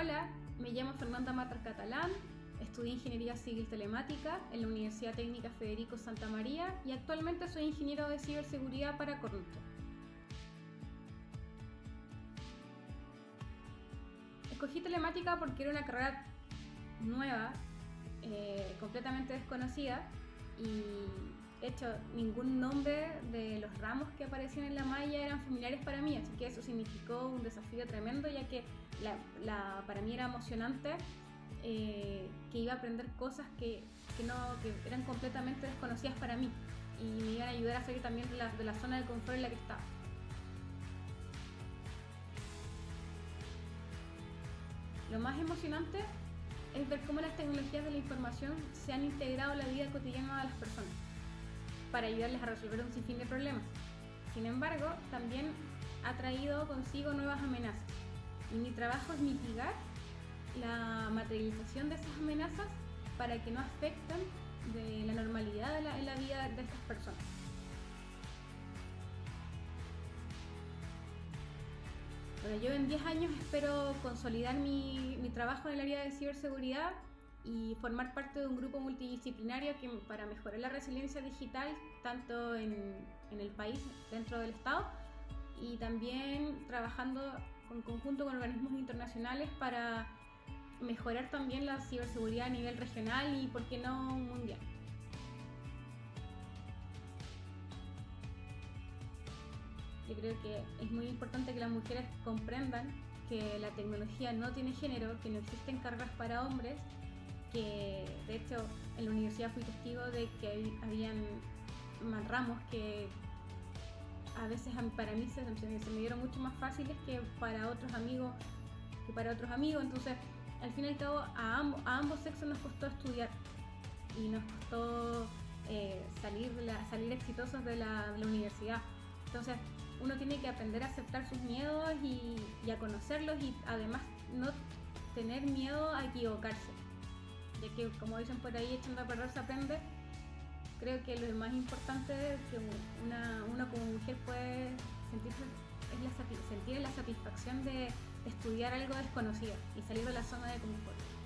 Hola, me llamo Fernanda Matar Catalán, estudié Ingeniería Civil Telemática en la Universidad Técnica Federico Santa María y actualmente soy ingeniero de ciberseguridad para Cornuto. Escogí telemática porque era una carrera nueva, eh, completamente desconocida y de hecho ningún nombre de los ramos que aparecían en la malla eran familiares para mí, así que eso significó un desafío tremendo ya que para mí era emocionante eh, que iba a aprender cosas que eran completamente desconocidas para mí y me iban a ayudar a salir también de la, de la zona de confort en la que estaba. Lo más emocionante es ver cómo las tecnologías de la información se han integrado en la vida cotidiana de las personas para ayudarles a resolver un sinfín de problemas. Sin embargo, también ha traído consigo nuevas amenazas y mi trabajo es mitigar la materialización de esas amenazas para que no afecten de la normalidad en la vida de estas personas. Bueno, yo en 10 años espero consolidar mi, mi, trabajo en el área de ciberseguridad y formar parte de un grupo multidisciplinario que, para mejorar la resiliencia digital tanto en, en el país, dentro del Estado, y también trabajando en conjunto con organismos internacionales para mejorar también la ciberseguridad a nivel regional y, por qué no, mundial. Yo creo que es muy importante que las mujeres comprendan que la tecnología no tiene género, que no existen cargas para hombres, que de hecho en la universidad fui testigo de que habían más ramos que a veces para mí se, me dieron mucho más fáciles que para otros amigos que para otros amigos. Entonces al fin y al cabo a, ambos, sexos nos costó estudiar y nos costó eh, salir, salir exitosos de la, universidad. Entonces uno tiene que aprender a aceptar sus miedos y a conocerlos y además no tener miedo a equivocarse ya que como dicen por ahí echando a perder se aprende creo que lo más importante que una, uno como mujer puede sentirse es la, sentir la satisfacción de estudiar algo desconocido y salir de la zona de confort.